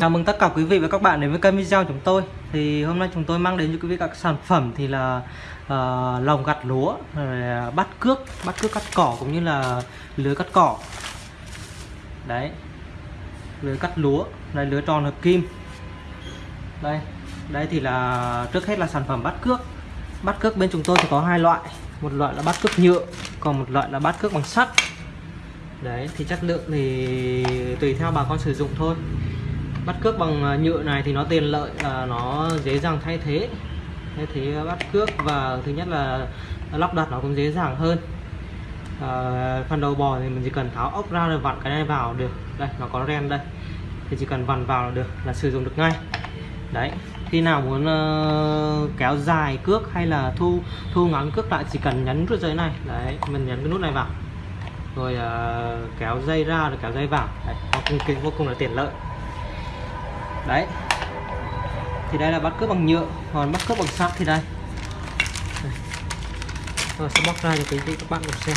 Chào mừng tất cả quý vị và các bạn đến với kênh video của chúng tôi. Thì hôm nay chúng tôi mang đến cho quý vị các sản phẩm thì là uh, lồng gặt lúa, rồi ờ, bắt cước, bắt cước cắt cỏ cũng như là lưới cắt cỏ. Đấy, lưới cắt lúa, đây lưới tròn hợp kim. Đây, đây thì là trước hết là sản phẩm bắt cước. Bắt cước bên chúng tôi thì có hai loại Một loại là bắt cước nhựa, còn một loại là bắt cước bằng sắt. Đấy thì chất lượng thì tùy theo bà con sử dụng thôi bắt cước bằng à, nhựa này thì nó tiện lợi là nó dễ dàng thay thế. Thay thế à, bắt cước và thứ nhất là lắp đặt nó cũng dễ dàng hơn. À, phần đầu bò thì mình chỉ cần tháo ốc ra rồi vặn cái này vào được. Đây nó có ren đây. Thì chỉ cần vặn vào là được là sử dụng được ngay. Đấy khi nào muốn uh, kéo dài cước hay là thu thu ngắn cước lại chỉ cần nhấn nút dây này. Đấy mình nhấn cái nút này vào. Rồi uh, kéo dây ra rồi kéo dây vào. Đấy, nó cũng vô cùng là tiện lợi đấy. Thì đây là bắt cướp bằng nhựa. Còn bắt cướp bằng sắt thì đây. Rồi sẽ bóc ra cho quý vị các bạn cùng xem.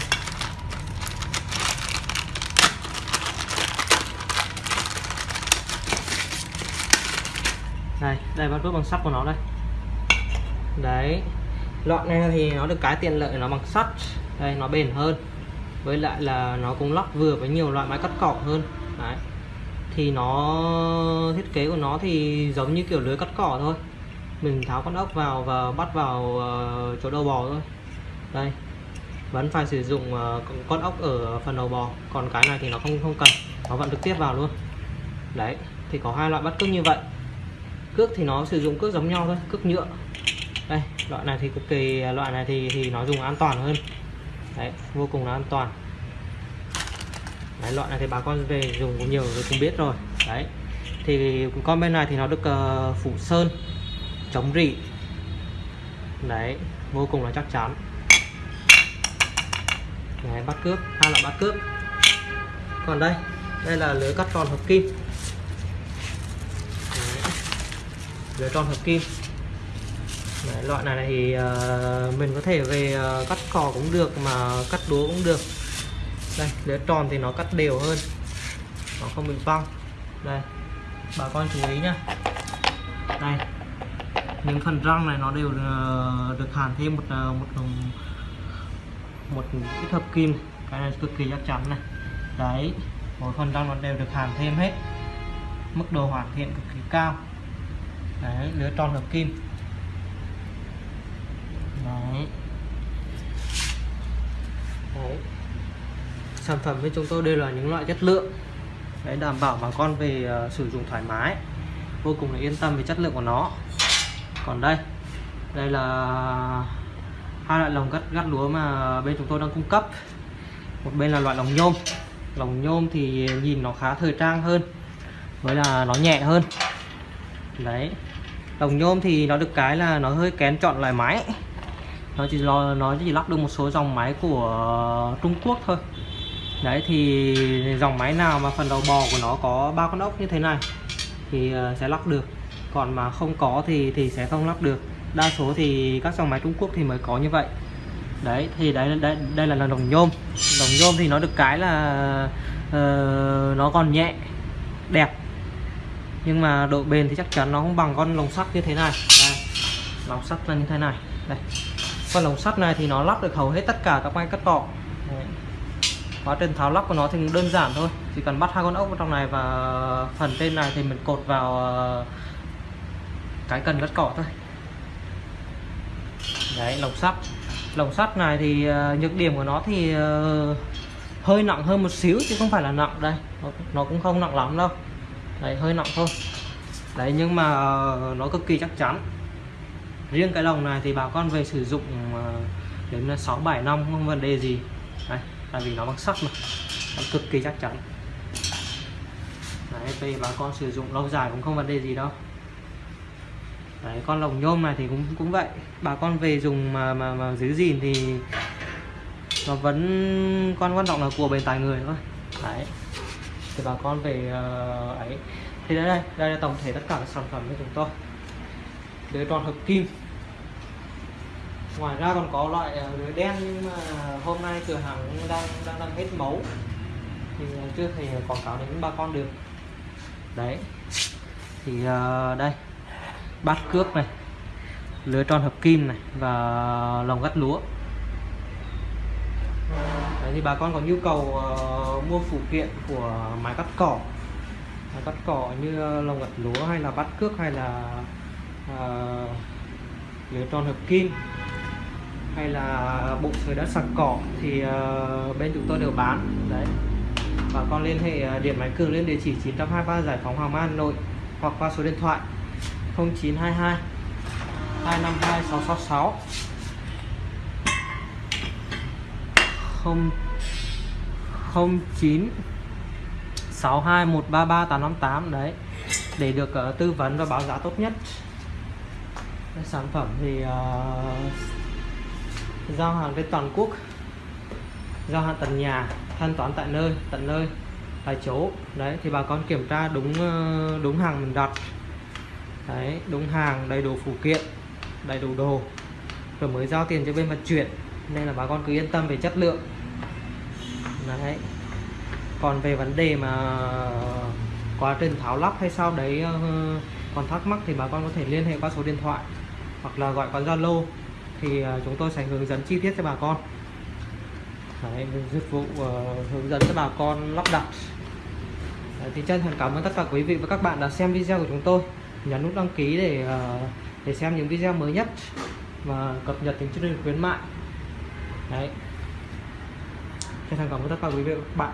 Đây đây bắt cướp bằng sắt của nó đây. Đấy. Loại này thì nó được cái tiện lợi nó bằng sắt. Đây, nó bền hơn. Với lại là nó cũng lắp vừa với nhiều loại máy cắt cỏ hơn. Đấy thì nó thiết kế của nó thì giống như kiểu lưới cắt cỏ thôi. Mình tháo con ốc vào và bắt vào uh, chỗ đầu bò thôi. Đây vẫn phải sử dụng uh, con ốc ở phần đầu bò còn cái này thì nó không không cần nó vẫn trực tiếp vào luôn. Đấy thì có hai loại bắt cước như vậy. Cước thì nó sử dụng cước giống nhau thôi cước nhựa. Đây loại này thì cực kỳ loại này thì thì nó dùng an toàn hơn. Đấy vô cùng là an toàn đấy, loại này thì bà con về dùng cũng nhiều rồi cũng biết rồi. Đấy. Thì con bên này thì nó được uh, phủ sơn chống rỉ. Đấy vô cùng là chắc chắn. Đấy, bắt cướp hai loại bắt cướp. Còn đây đây là lưới cắt tròn hợp kim. Đấy. lưới tròn hợp kim. Đấy, loại này thì uh, mình có thể về uh, cắt cỏ cũng được mà cắt đúa cũng được đây lưới tròn thì nó cắt đều hơn. Nó không bị văng đây, bà con chú ý nhá. Đây, những phần răng này nó đều ờ, được hàn thêm một ờ, một một ít hợp kim. Cái này cực kỳ chắc chắn này. Đấy, mỗi phần răng nó đều được hàn thêm hết. Mức độ hoàn thiện cực kỳ cao. Đấy lưới tròn hợp kim. Đấy. Đấy sản phẩm bên chúng tôi đều là những loại chất lượng. Để đảm bảo bà con về uh, sử dụng thoải mái. Vô cùng là yên tâm về chất lượng của nó. Còn đây đây là hai loại lồng gắt gắt lúa mà bên chúng tôi đang cung cấp. Một bên là loại lồng nhôm. Lồng nhôm thì nhìn nó khá thời trang hơn với là nó nhẹ hơn. Đấy lồng nhôm thì nó được cái là nó hơi kén chọn loại máy. Nó chỉ lo nó chỉ lắp được một số dòng máy của Trung Quốc thôi đấy thì dòng máy nào mà phần đầu bò của nó có ba con ốc như thế này thì ờ, sẽ lắp được. Còn mà không có thì thì sẽ không lắp được. Đa số thì các dòng máy Trung Quốc thì mới có như vậy. Đấy thì đấy đây đây là lồng nhôm. Lồng nhôm thì nó được cái là uh, nó còn nhẹ đẹp. Nhưng mà độ bền thì chắc chắn nó không bằng con lồng sắt như thế này. Đây, lồng sắt là như thế này. Đây. Con lồng sắt này thì nó lắp được hầu hết tất cả các máy cắt cọ quá trình tháo lắp của nó thì đơn giản thôi. Chỉ cần bắt hai con ốc vào trong này và phần trên này thì mình cột vào ờ, cái cần cắt cỏ thôi. Đấy, lồng sắt. Lồng sắt này thì ờ, nhược điểm của nó thì ờ, hơi nặng hơn một xíu chứ không phải là nặng đây. Nó cũng không nặng lắm đâu. Đấy, hơi nặng thôi. Đấy, nhưng mà nó cực kỳ chắc chắn. Riêng cái lồng này thì bà con về sử dụng đến 6 7 năm không vấn đề gì. Đấy tại vì nó bằng sắt mà. Nó cực kỳ chắc chắn. Đấy về bà con sử dụng lâu dài cũng không vấn đề gì đâu. Đấy con lồng nhôm này thì cũng cũng vậy. Bà con về dùng mà mà, mà giữ gìn thì nó vẫn con quan trọng là của bền tài người thôi. Đấy. Thì bà con về uh, ấy. Thì đây đây đây là tổng thể tất cả các sản phẩm của chúng tôi. Lưới tròn hợp kim ngoài ra còn có loại ờ, lưới đen nhưng mà hôm nay cửa hàng đang đang đang hết mẫu. Thì ờ, chưa thể quảng cáo đến bà con được. Đấy. Thì uh, đây. Bát cước này. Lưới tròn hợp kim này và lồng gắt lúa. Đấy, thì bà con có nhu cầu uh, mua phụ kiện của máy cắt cỏ. Máy cắt cỏ như lồng gặt lúa hay là bát cước hay là uh, lưới tròn hợp kim hay là bộ sới đất sạc cỏ thì uh, bên chúng tôi đều bán. Đấy. Bà con liên hệ ờ, điện máy cường lên địa chỉ 923 Giải phóng Hoàng Mai Hà Nội hoặc qua số điện thoại 0922 252 666 không 09 62 133 858 đấy. Để được uh, tư vấn và báo giá tốt nhất. Sản phẩm thì uh, giao hàng trên toàn quốc. Giao hàng tận nhà, thanh toán tại nơi, tận nơi, tại chỗ. Đấy, thì bà con kiểm tra đúng ờ, đúng hàng mình đặt. Đấy, đúng hàng, đầy đủ phụ kiện, đầy đủ đồ. Rồi mới giao tiền cho bên vận chuyển. Nên là bà con cứ yên tâm về chất lượng. Đấy. Còn về vấn đề mà quá trình tháo lắp hay sao đấy ờ, còn thắc mắc thì bà con có thể liên hệ qua số điện thoại hoặc là gọi qua Zalo thì à, chúng tôi sẽ hướng dẫn chi tiết cho bà con. Đấy, dịch vụ uh, hướng dẫn cho bà con lắp đặt. Đấy, thì chân thành cảm ơn tất cả quý vị và các bạn đã xem video của chúng tôi. Nhấn nút đăng ký để uh, để xem những video mới nhất và cập nhật những chương trình khuyến mại. Đấy. Chân thành cảm ơn tất cả quý vị và các bạn.